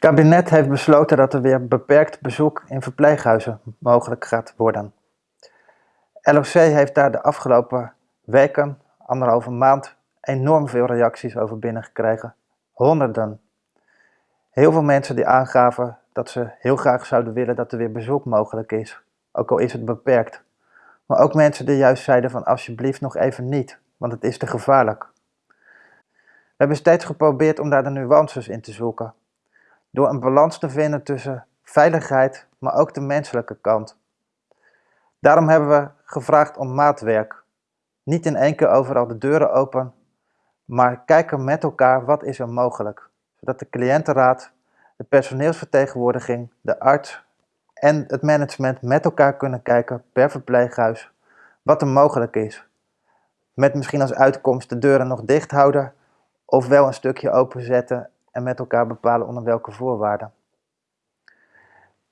kabinet heeft besloten dat er weer beperkt bezoek in verpleeghuizen mogelijk gaat worden. LOC heeft daar de afgelopen weken, anderhalve maand, enorm veel reacties over binnengekregen. Honderden. Heel veel mensen die aangaven dat ze heel graag zouden willen dat er weer bezoek mogelijk is, ook al is het beperkt. Maar ook mensen die juist zeiden van alsjeblieft nog even niet, want het is te gevaarlijk. We hebben steeds geprobeerd om daar de nuances in te zoeken door een balans te vinden tussen veiligheid, maar ook de menselijke kant. Daarom hebben we gevraagd om maatwerk. Niet in één keer overal de deuren open, maar kijken met elkaar wat is er mogelijk. Zodat de cliëntenraad, de personeelsvertegenwoordiging, de arts en het management met elkaar kunnen kijken per verpleeghuis wat er mogelijk is. Met misschien als uitkomst de deuren nog dicht houden of wel een stukje openzetten met elkaar bepalen onder welke voorwaarden.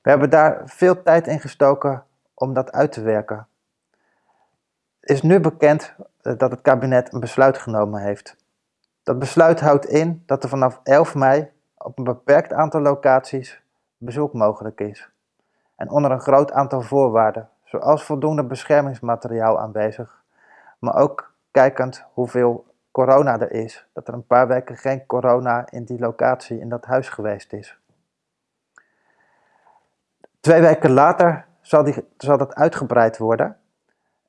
We hebben daar veel tijd in gestoken om dat uit te werken. Het is nu bekend eh, dat het kabinet een besluit genomen heeft. Dat besluit houdt in dat er vanaf 11 mei op een beperkt aantal locaties bezoek mogelijk is. En onder een groot aantal voorwaarden, zoals voldoende beschermingsmateriaal aanwezig, maar ook kijkend hoeveel corona er is. Dat er een paar weken geen corona in die locatie, in dat huis geweest is. Twee weken later zal, die, zal dat uitgebreid worden.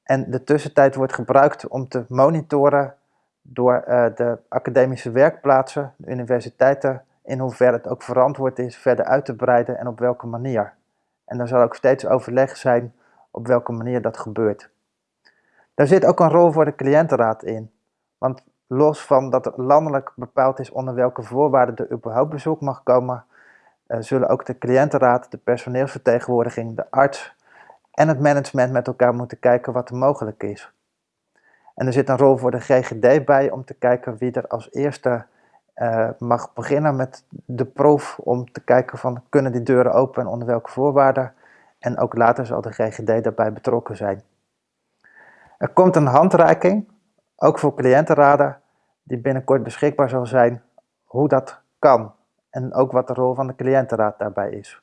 En de tussentijd wordt gebruikt om te monitoren door uh, de academische werkplaatsen, de universiteiten, in hoeverre het ook verantwoord is verder uit te breiden en op welke manier. En er zal ook steeds overleg zijn op welke manier dat gebeurt. Daar zit ook een rol voor de cliëntenraad in. Want los van dat het landelijk bepaald is onder welke voorwaarden er überhaupt bezoek mag komen, uh, zullen ook de cliëntenraad, de personeelsvertegenwoordiging, de arts en het management met elkaar moeten kijken wat er mogelijk is. En er zit een rol voor de GGD bij om te kijken wie er als eerste uh, mag beginnen met de proef om te kijken van kunnen die deuren open en onder welke voorwaarden. En ook later zal de GGD daarbij betrokken zijn. Er komt een handreiking ook voor cliëntenraden, die binnenkort beschikbaar zal zijn, hoe dat kan en ook wat de rol van de cliëntenraad daarbij is.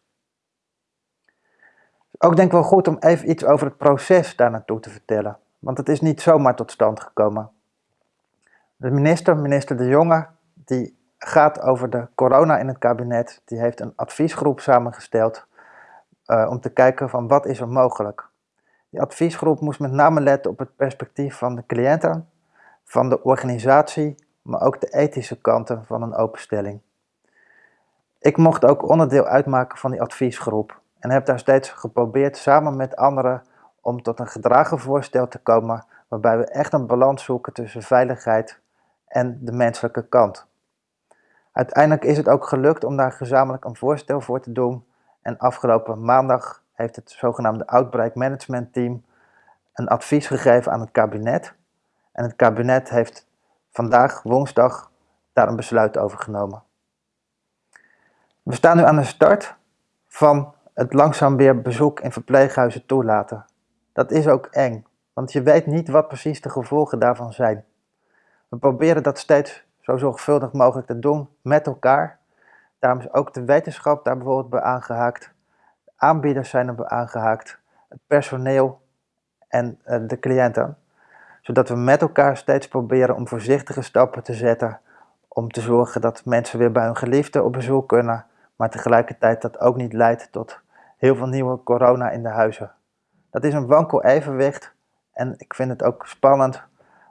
Ook denk ik wel goed om even iets over het proces daar naartoe te vertellen, want het is niet zomaar tot stand gekomen. De minister, minister De Jonge, die gaat over de corona in het kabinet, die heeft een adviesgroep samengesteld uh, om te kijken van wat is er mogelijk. Die adviesgroep moest met name letten op het perspectief van de cliënten, van de organisatie, maar ook de ethische kanten van een openstelling. Ik mocht ook onderdeel uitmaken van die adviesgroep en heb daar steeds geprobeerd samen met anderen om tot een gedragen voorstel te komen waarbij we echt een balans zoeken tussen veiligheid en de menselijke kant. Uiteindelijk is het ook gelukt om daar gezamenlijk een voorstel voor te doen en afgelopen maandag heeft het zogenaamde Outbreak Management Team een advies gegeven aan het kabinet en het kabinet heeft vandaag, woensdag, daar een besluit over genomen. We staan nu aan de start van het langzaam weer bezoek in verpleeghuizen toelaten. Dat is ook eng, want je weet niet wat precies de gevolgen daarvan zijn. We proberen dat steeds zo zorgvuldig mogelijk te doen met elkaar. Daarom is ook de wetenschap daar bijvoorbeeld bij aangehaakt. De aanbieders zijn erbij aangehaakt, het personeel en eh, de cliënten zodat we met elkaar steeds proberen om voorzichtige stappen te zetten om te zorgen dat mensen weer bij hun geliefde op bezoek kunnen, maar tegelijkertijd dat ook niet leidt tot heel veel nieuwe corona in de huizen. Dat is een wankel evenwicht en ik vind het ook spannend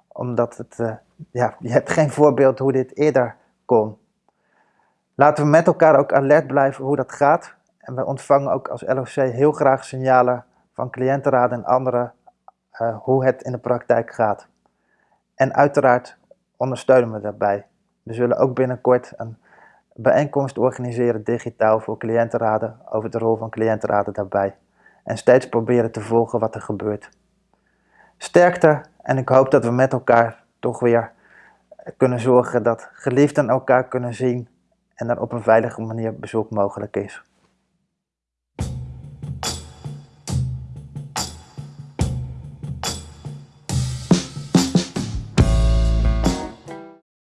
omdat het, uh, ja, je hebt geen voorbeeld hoe dit eerder kon. Laten we met elkaar ook alert blijven hoe dat gaat en wij ontvangen ook als LOC heel graag signalen van cliëntenraden en anderen uh, hoe het in de praktijk gaat. En uiteraard ondersteunen we daarbij. We zullen ook binnenkort een bijeenkomst organiseren digitaal voor cliëntenraden over de rol van cliëntenraden daarbij. En steeds proberen te volgen wat er gebeurt. Sterkte en ik hoop dat we met elkaar toch weer kunnen zorgen dat geliefden elkaar kunnen zien en er op een veilige manier bezoek mogelijk is.